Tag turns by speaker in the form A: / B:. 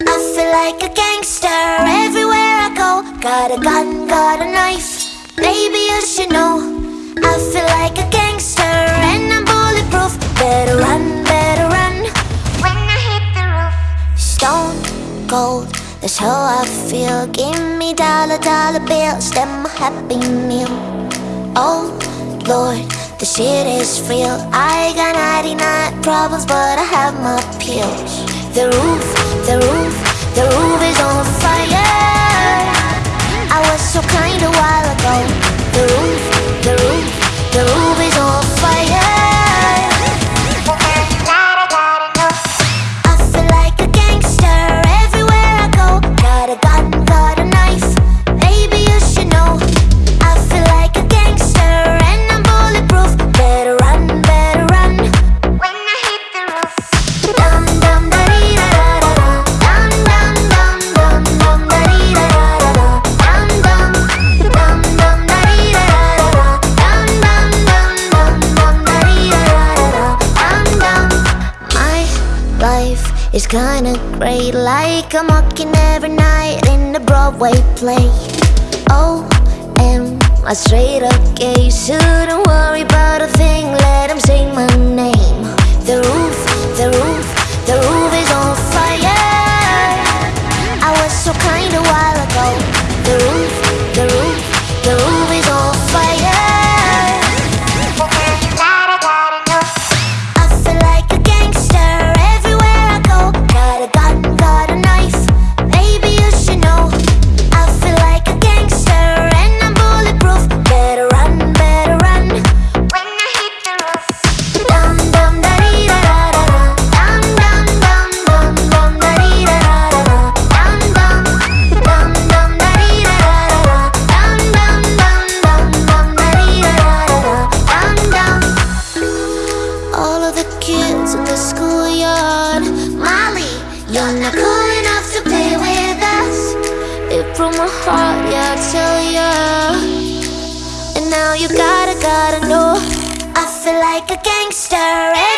A: I feel like a gangster everywhere I go. Got a gun, got a knife. Baby, you should know. I feel like a gangster and I'm bulletproof. Better run, better run. When I hit the roof, stone cold. That's how I feel. Give me dollar, dollar bills, then my happy meal. Oh Lord, the shit is real. I got 99 problems, but I have my pills. The roof, the roof, the roof is on fire. Is kinda great, like I'm walking every night in the Broadway play. Oh, am I straight up gay? Shouldn't worry about kids in the schoolyard. Molly, you're not cool enough to play with us. It broke my heart, yeah, I tell ya. And now you gotta, gotta know. I feel like a gangster eh?